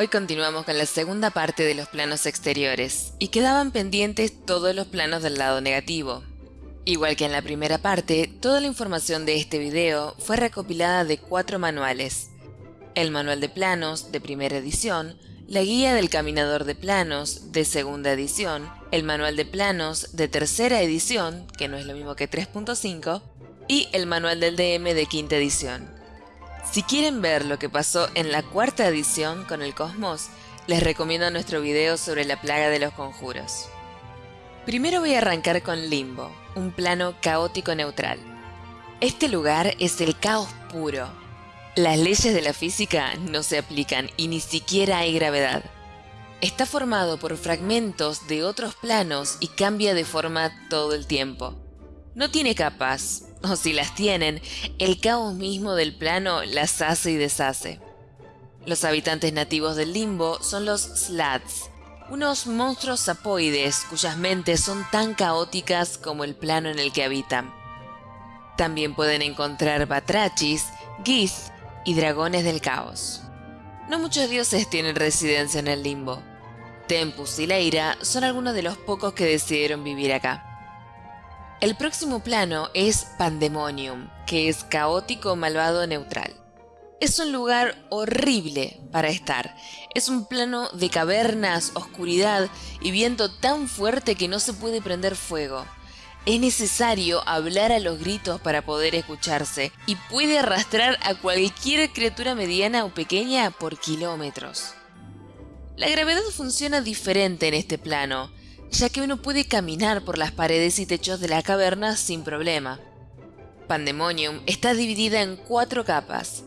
Hoy continuamos con la segunda parte de los planos exteriores, y quedaban pendientes todos los planos del lado negativo. Igual que en la primera parte, toda la información de este video fue recopilada de cuatro manuales. El manual de planos, de primera edición, la guía del caminador de planos, de segunda edición, el manual de planos, de tercera edición, que no es lo mismo que 3.5, y el manual del DM de quinta edición. Si quieren ver lo que pasó en la cuarta edición con el Cosmos, les recomiendo nuestro video sobre la plaga de los conjuros. Primero voy a arrancar con Limbo, un plano caótico neutral. Este lugar es el caos puro. Las leyes de la física no se aplican y ni siquiera hay gravedad. Está formado por fragmentos de otros planos y cambia de forma todo el tiempo. No tiene capas, o si las tienen, el caos mismo del plano las hace y deshace. Los habitantes nativos del limbo son los Slats, unos monstruos sapoides cuyas mentes son tan caóticas como el plano en el que habitan. También pueden encontrar batrachis, gith y dragones del caos. No muchos dioses tienen residencia en el limbo. Tempus y Leira son algunos de los pocos que decidieron vivir acá. El próximo plano es Pandemonium, que es caótico, malvado, neutral. Es un lugar horrible para estar. Es un plano de cavernas, oscuridad y viento tan fuerte que no se puede prender fuego. Es necesario hablar a los gritos para poder escucharse y puede arrastrar a cualquier criatura mediana o pequeña por kilómetros. La gravedad funciona diferente en este plano ya que uno puede caminar por las paredes y techos de la caverna sin problema. Pandemonium está dividida en cuatro capas.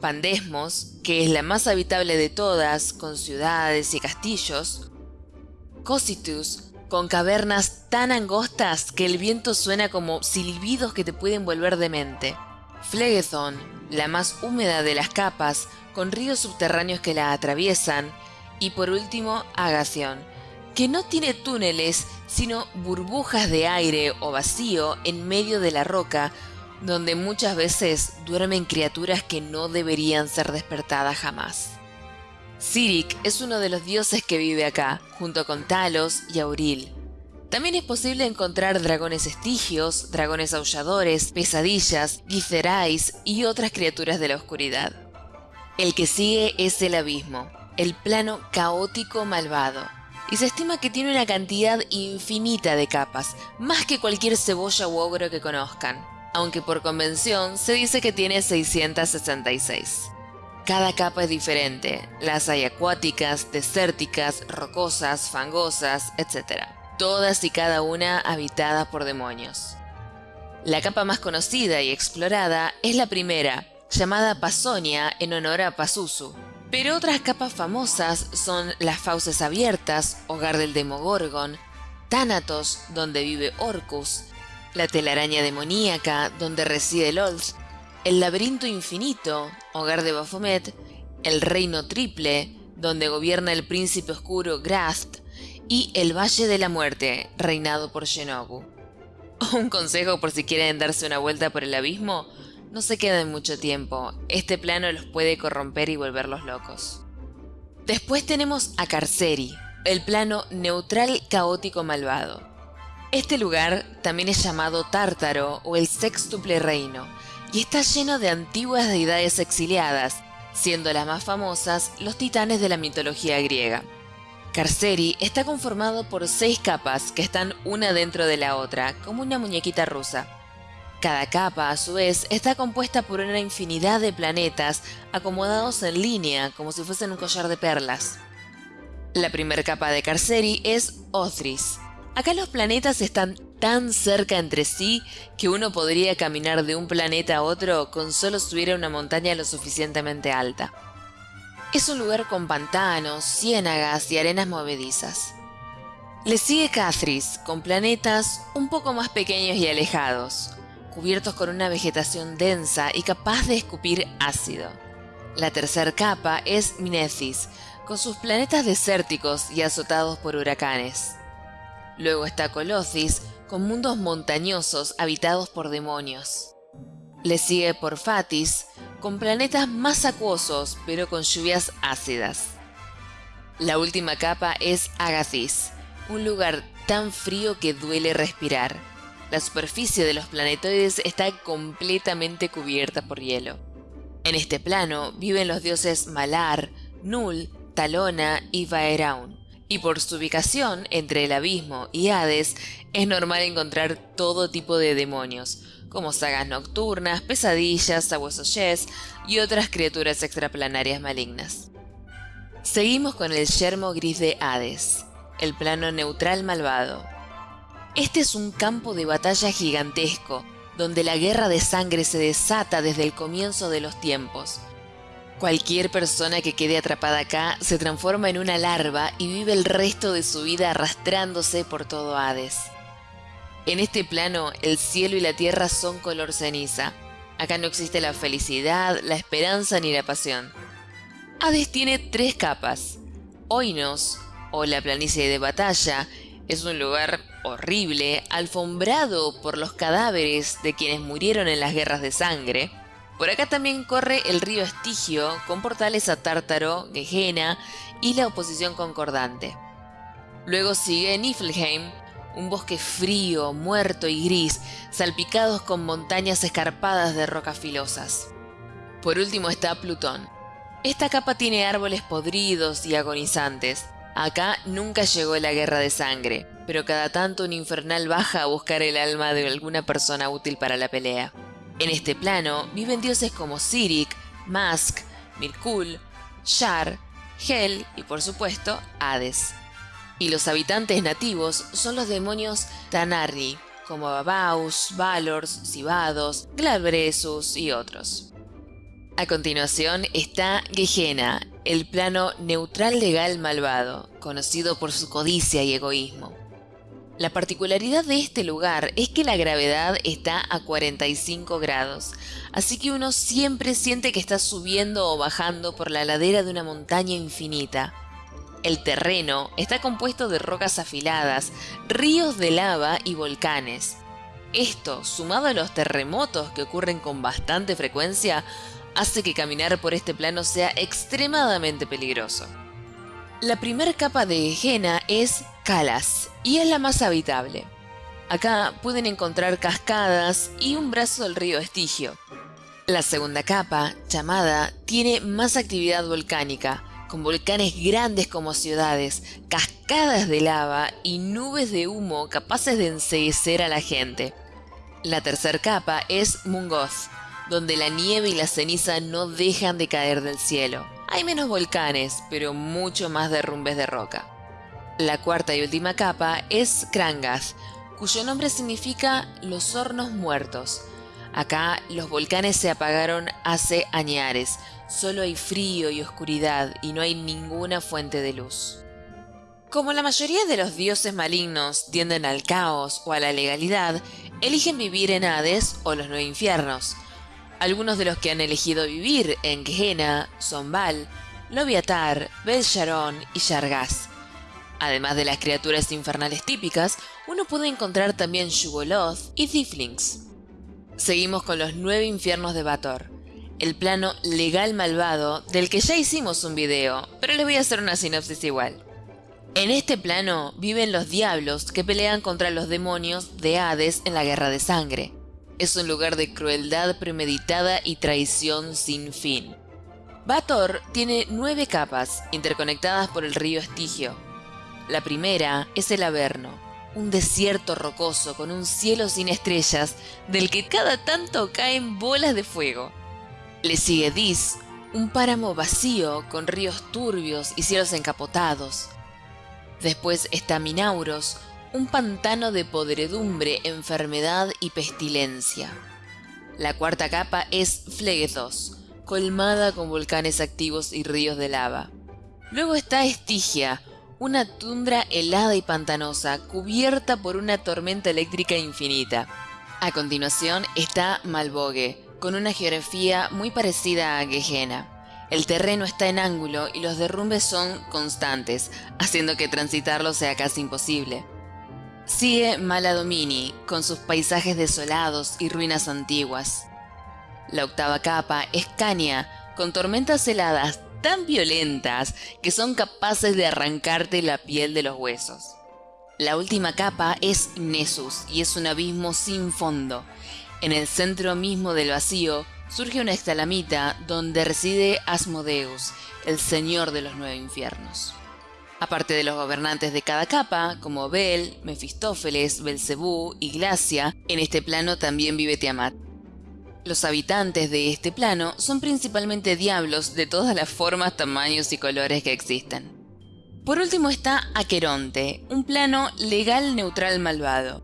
Pandesmos, que es la más habitable de todas, con ciudades y castillos. Cositus, con cavernas tan angostas que el viento suena como silbidos que te pueden volver demente. Phlegethon, la más húmeda de las capas, con ríos subterráneos que la atraviesan. Y por último, Agación, que no tiene túneles, sino burbujas de aire o vacío en medio de la roca, donde muchas veces duermen criaturas que no deberían ser despertadas jamás. Sirik es uno de los dioses que vive acá, junto con Talos y Auril. También es posible encontrar dragones estigios, dragones aulladores, pesadillas, gizerais y otras criaturas de la oscuridad. El que sigue es el abismo, el plano caótico malvado, y se estima que tiene una cantidad infinita de capas, más que cualquier cebolla u ogro que conozcan, aunque por convención se dice que tiene 666. Cada capa es diferente, las hay acuáticas, desérticas, rocosas, fangosas, etc. Todas y cada una habitadas por demonios. La capa más conocida y explorada es la primera, llamada Pasonia en honor a Pazuzu, pero otras capas famosas son las fauces abiertas, hogar del Demogorgon, Thanatos, donde vive Orcus, la telaraña demoníaca, donde reside Lolth, el laberinto infinito, hogar de Baphomet, el reino triple, donde gobierna el príncipe oscuro Grast, y el Valle de la Muerte, reinado por Shenobu. Un consejo por si quieren darse una vuelta por el abismo, no se queden mucho tiempo, este plano los puede corromper y volverlos locos. Después tenemos a Carceri, el plano neutral caótico malvado. Este lugar también es llamado Tártaro o el sextuple reino, y está lleno de antiguas deidades exiliadas, siendo las más famosas los titanes de la mitología griega. Carceri está conformado por seis capas que están una dentro de la otra, como una muñequita rusa. Cada capa, a su vez, está compuesta por una infinidad de planetas acomodados en línea como si fuesen un collar de perlas. La primera capa de Carceri es Othris. Acá los planetas están tan cerca entre sí que uno podría caminar de un planeta a otro con solo subir a una montaña lo suficientemente alta. Es un lugar con pantanos, ciénagas y arenas movedizas. Le sigue Cathris, con planetas un poco más pequeños y alejados, cubiertos con una vegetación densa y capaz de escupir ácido. La tercera capa es Minecis, con sus planetas desérticos y azotados por huracanes. Luego está Colossus, con mundos montañosos habitados por demonios. Le sigue Porfatis, con planetas más acuosos pero con lluvias ácidas. La última capa es Agathis, un lugar tan frío que duele respirar. La superficie de los planetoides está completamente cubierta por hielo. En este plano viven los dioses Malar, Nul, Talona y Vaeraun, y por su ubicación entre el abismo y Hades es normal encontrar todo tipo de demonios, como sagas nocturnas, pesadillas, sabuesos y otras criaturas extraplanarias malignas. Seguimos con el yermo gris de Hades, el plano neutral malvado. Este es un campo de batalla gigantesco, donde la guerra de sangre se desata desde el comienzo de los tiempos. Cualquier persona que quede atrapada acá se transforma en una larva y vive el resto de su vida arrastrándose por todo Hades. En este plano, el cielo y la tierra son color ceniza. Acá no existe la felicidad, la esperanza ni la pasión. Hades tiene tres capas. Oinos, o la planicie de batalla, es un lugar horrible, alfombrado por los cadáveres de quienes murieron en las guerras de sangre. Por acá también corre el río Estigio, con portales a Tártaro, Gehenna y la oposición concordante. Luego sigue Niflheim, un bosque frío, muerto y gris, salpicados con montañas escarpadas de rocas filosas. Por último está Plutón. Esta capa tiene árboles podridos y agonizantes. Acá nunca llegó la guerra de sangre, pero cada tanto un infernal baja a buscar el alma de alguna persona útil para la pelea. En este plano viven dioses como Sirik, Mask, Mirkul, Shar, Hel y por supuesto Hades y los habitantes nativos son los demonios Tanarri, como Babaus, Valors, Sibados, Glabresus y otros. A continuación está Gehenna, el plano neutral legal malvado, conocido por su codicia y egoísmo. La particularidad de este lugar es que la gravedad está a 45 grados, así que uno siempre siente que está subiendo o bajando por la ladera de una montaña infinita, el terreno está compuesto de rocas afiladas, ríos de lava y volcanes. Esto, sumado a los terremotos que ocurren con bastante frecuencia, hace que caminar por este plano sea extremadamente peligroso. La primera capa de Jena es Calas y es la más habitable. Acá pueden encontrar cascadas y un brazo del río Estigio. La segunda capa, llamada, tiene más actividad volcánica, con volcanes grandes como ciudades, cascadas de lava y nubes de humo capaces de enseguecer a la gente. La tercera capa es Mungoth, donde la nieve y la ceniza no dejan de caer del cielo. Hay menos volcanes, pero mucho más derrumbes de roca. La cuarta y última capa es Krangath, cuyo nombre significa los hornos muertos. Acá los volcanes se apagaron hace añares, Solo hay frío y oscuridad y no hay ninguna fuente de luz. Como la mayoría de los dioses malignos tienden al caos o a la legalidad, eligen vivir en Hades o los nueve infiernos. Algunos de los que han elegido vivir en Gehenna son Baal, Loviatar, Bel Sharon y Shargaz. Además de las criaturas infernales típicas, uno puede encontrar también Shugoloth y Tiflings. Seguimos con los nueve infiernos de Bator el plano legal malvado del que ya hicimos un video, pero les voy a hacer una sinopsis igual. En este plano viven los diablos que pelean contra los demonios de Hades en la Guerra de Sangre. Es un lugar de crueldad premeditada y traición sin fin. Bator tiene nueve capas interconectadas por el río Estigio. La primera es el Averno, un desierto rocoso con un cielo sin estrellas del que cada tanto caen bolas de fuego. Le sigue Dis, un páramo vacío con ríos turbios y cielos encapotados. Después está Minauros, un pantano de podredumbre, enfermedad y pestilencia. La cuarta capa es Flegethos, colmada con volcanes activos y ríos de lava. Luego está Estigia, una tundra helada y pantanosa, cubierta por una tormenta eléctrica infinita. A continuación está Malbogue, con una geografía muy parecida a Gehenna. El terreno está en ángulo y los derrumbes son constantes, haciendo que transitarlo sea casi imposible. Sigue Maladomini, con sus paisajes desolados y ruinas antiguas. La octava capa es Cania, con tormentas heladas tan violentas que son capaces de arrancarte la piel de los huesos. La última capa es Nessus y es un abismo sin fondo. En el centro mismo del vacío surge una estalamita donde reside Asmodeus, el señor de los nueve infiernos. Aparte de los gobernantes de cada capa, como Bel, Mefistófeles, Belcebú y Glacia, en este plano también vive Tiamat. Los habitantes de este plano son principalmente diablos de todas las formas, tamaños y colores que existen. Por último está Aqueronte, un plano legal neutral malvado.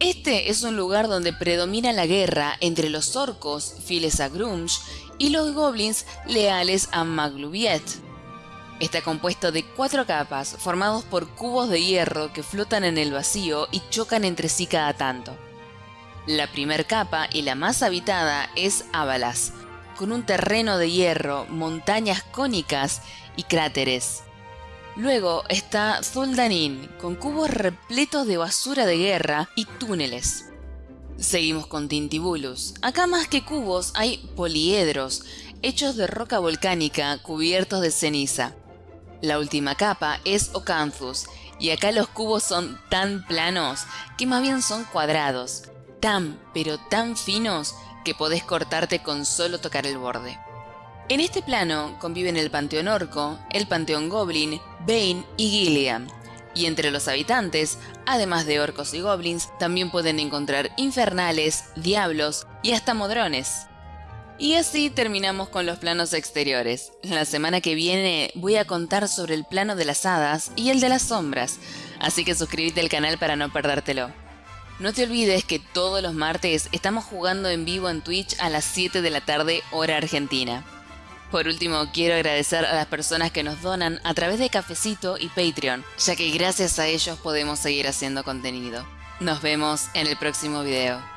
Este es un lugar donde predomina la guerra entre los orcos, fieles a Grunge, y los goblins leales a Magluviet. Está compuesto de cuatro capas, formados por cubos de hierro que flotan en el vacío y chocan entre sí cada tanto. La primer capa y la más habitada es Avalas, con un terreno de hierro, montañas cónicas y cráteres. Luego está Zuldanin, con cubos repletos de basura de guerra y túneles. Seguimos con Tintibulus. Acá más que cubos hay poliedros, hechos de roca volcánica cubiertos de ceniza. La última capa es Ocanthus, y acá los cubos son tan planos que más bien son cuadrados, tan pero tan finos que podés cortarte con solo tocar el borde. En este plano conviven el Panteón Orco, el Panteón Goblin, Bane y Gilliam, y entre los habitantes, además de orcos y goblins, también pueden encontrar infernales, diablos y hasta modrones. Y así terminamos con los planos exteriores. La semana que viene voy a contar sobre el plano de las hadas y el de las sombras, así que suscríbete al canal para no perdértelo. No te olvides que todos los martes estamos jugando en vivo en Twitch a las 7 de la tarde hora argentina. Por último, quiero agradecer a las personas que nos donan a través de Cafecito y Patreon, ya que gracias a ellos podemos seguir haciendo contenido. Nos vemos en el próximo video.